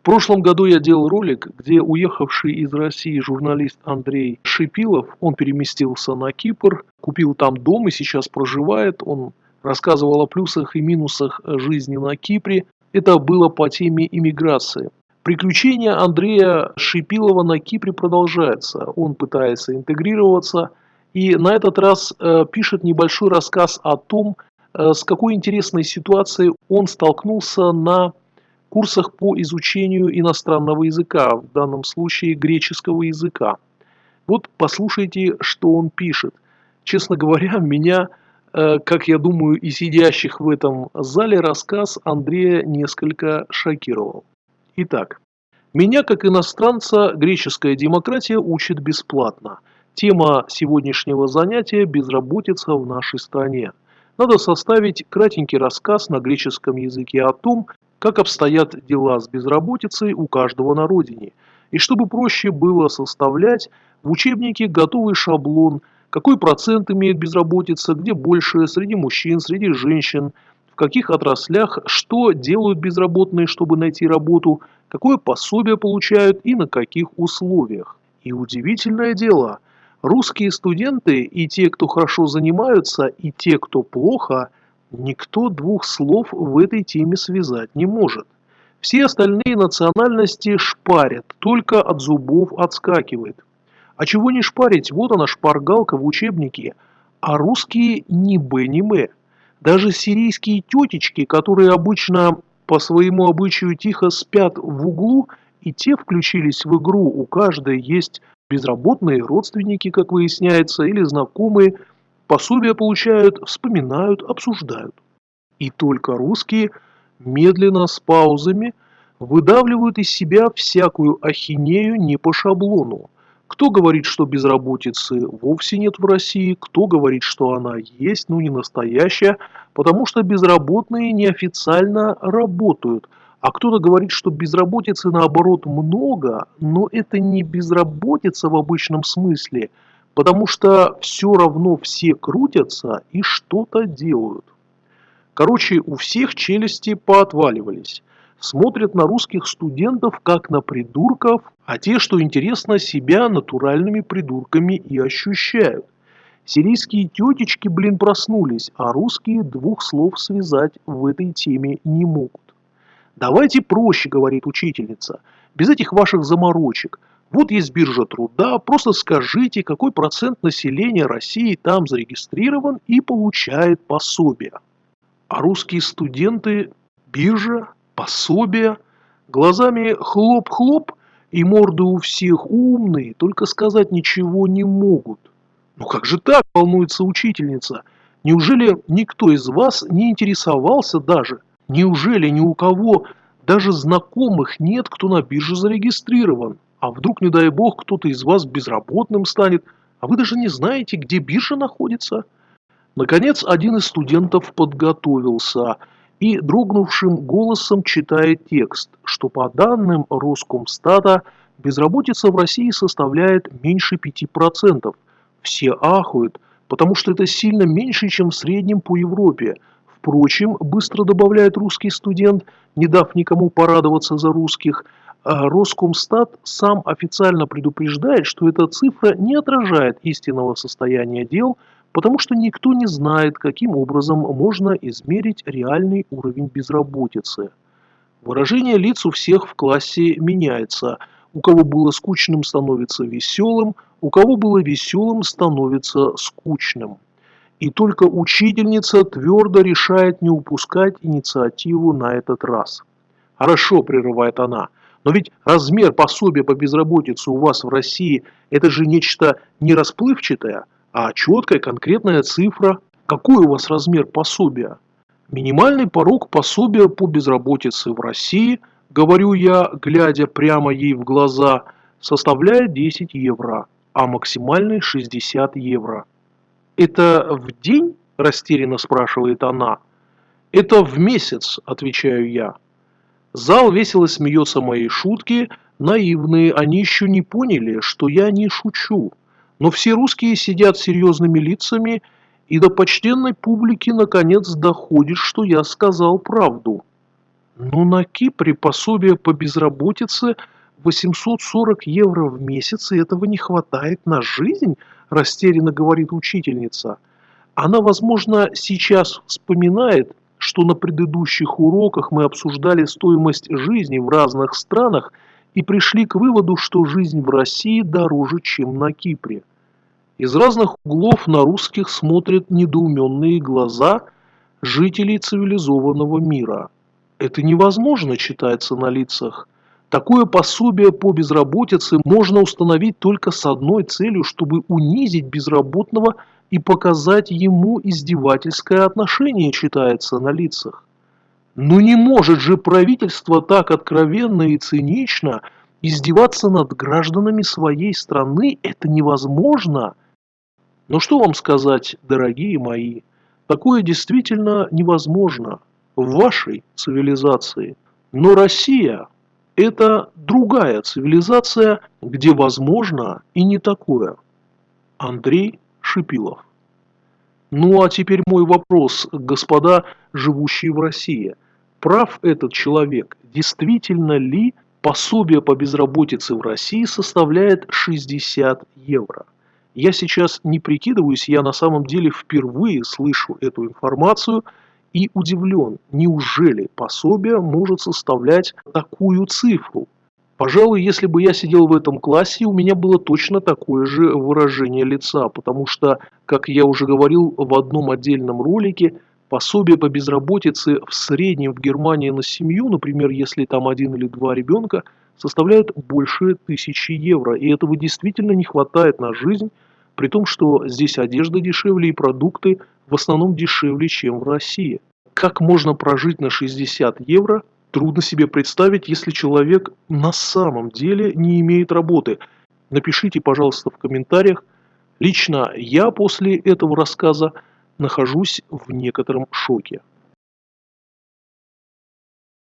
В прошлом году я делал ролик, где уехавший из России журналист Андрей Шипилов, он переместился на Кипр, купил там дом и сейчас проживает. Он рассказывал о плюсах и минусах жизни на Кипре. Это было по теме иммиграции. Приключения Андрея Шипилова на Кипре продолжаются. Он пытается интегрироваться и на этот раз э, пишет небольшой рассказ о том, э, с какой интересной ситуацией он столкнулся на курсах по изучению иностранного языка, в данном случае греческого языка. Вот послушайте, что он пишет. Честно говоря, меня, э, как я думаю, и сидящих в этом зале рассказ Андрея несколько шокировал. Итак, меня, как иностранца, греческая демократия учит бесплатно. Тема сегодняшнего занятия – безработица в нашей стране. Надо составить кратенький рассказ на греческом языке о том, как обстоят дела с безработицей у каждого на родине, и чтобы проще было составлять в учебнике готовый шаблон, какой процент имеет безработица, где больше, среди мужчин, среди женщин, в каких отраслях, что делают безработные, чтобы найти работу, какое пособие получают и на каких условиях. И удивительное дело, русские студенты и те, кто хорошо занимаются, и те, кто плохо – Никто двух слов в этой теме связать не может. Все остальные национальности шпарят, только от зубов отскакивает. А чего не шпарить, вот она шпаргалка в учебнике, а русские ни б, ни м. Даже сирийские тетечки, которые обычно по своему обычаю тихо спят в углу, и те включились в игру, у каждой есть безработные родственники, как выясняется, или знакомые, Пособия получают, вспоминают, обсуждают. И только русские медленно, с паузами, выдавливают из себя всякую ахинею не по шаблону. Кто говорит, что безработицы вовсе нет в России, кто говорит, что она есть, но не настоящая, потому что безработные неофициально работают, а кто-то говорит, что безработицы наоборот много, но это не безработица в обычном смысле – потому что все равно все крутятся и что-то делают. Короче, у всех челюсти поотваливались. Смотрят на русских студентов как на придурков, а те, что интересно, себя натуральными придурками и ощущают. Сирийские тетечки, блин, проснулись, а русские двух слов связать в этой теме не могут. «Давайте проще», — говорит учительница, — «без этих ваших заморочек. Вот есть биржа труда, просто скажите, какой процент населения России там зарегистрирован и получает пособие. А русские студенты, биржа, пособие, глазами хлоп-хлоп, и морды у всех умные, только сказать ничего не могут. Ну как же так, волнуется учительница? Неужели никто из вас не интересовался даже? Неужели ни у кого даже знакомых нет, кто на бирже зарегистрирован? А вдруг, не дай бог, кто-то из вас безработным станет, а вы даже не знаете, где биржа находится? Наконец, один из студентов подготовился и дрогнувшим голосом читает текст, что по данным Роскомстата безработица в России составляет меньше 5%. Все ахают, потому что это сильно меньше, чем в среднем по Европе. Впрочем, быстро добавляет русский студент, не дав никому порадоваться за русских – а Роскомстат сам официально предупреждает, что эта цифра не отражает истинного состояния дел, потому что никто не знает, каким образом можно измерить реальный уровень безработицы. Выражение лиц у всех в классе меняется. У кого было скучным, становится веселым, у кого было веселым, становится скучным. И только учительница твердо решает не упускать инициативу на этот раз. «Хорошо», – прерывает она, – но ведь размер пособия по безработице у вас в России – это же нечто не расплывчатое, а четкая конкретная цифра. Какой у вас размер пособия? Минимальный порог пособия по безработице в России, говорю я, глядя прямо ей в глаза, составляет 10 евро, а максимальный 60 евро. «Это в день?» – растерянно спрашивает она. «Это в месяц», – отвечаю я. Зал весело смеется моей шутки, наивные, они еще не поняли, что я не шучу. Но все русские сидят серьезными лицами, и до почтенной публики наконец доходит, что я сказал правду. Но на Кипре пособие по безработице 840 евро в месяц, и этого не хватает на жизнь, растерянно говорит учительница. Она, возможно, сейчас вспоминает, что на предыдущих уроках мы обсуждали стоимость жизни в разных странах и пришли к выводу, что жизнь в России дороже, чем на Кипре. Из разных углов на русских смотрят недоуменные глаза жителей цивилизованного мира. Это невозможно, читается на лицах. Такое пособие по безработице можно установить только с одной целью, чтобы унизить безработного и показать ему издевательское отношение, читается на лицах. Но не может же правительство так откровенно и цинично издеваться над гражданами своей страны, это невозможно. Но что вам сказать, дорогие мои, такое действительно невозможно в вашей цивилизации. Но Россия – это другая цивилизация, где возможно и не такое. Андрей Шипилов. Ну а теперь мой вопрос, господа, живущие в России. Прав этот человек? Действительно ли пособие по безработице в России составляет 60 евро? Я сейчас не прикидываюсь, я на самом деле впервые слышу эту информацию и удивлен, неужели пособие может составлять такую цифру? Пожалуй, если бы я сидел в этом классе, у меня было точно такое же выражение лица, потому что, как я уже говорил в одном отдельном ролике, пособие по безработице в среднем в Германии на семью, например, если там один или два ребенка, составляют больше тысячи евро. И этого действительно не хватает на жизнь, при том, что здесь одежда дешевле и продукты в основном дешевле, чем в России. Как можно прожить на 60 евро, трудно себе представить, если человек на самом деле не имеет работы. Напишите, пожалуйста, в комментариях. Лично я после этого рассказа нахожусь в некотором шоке.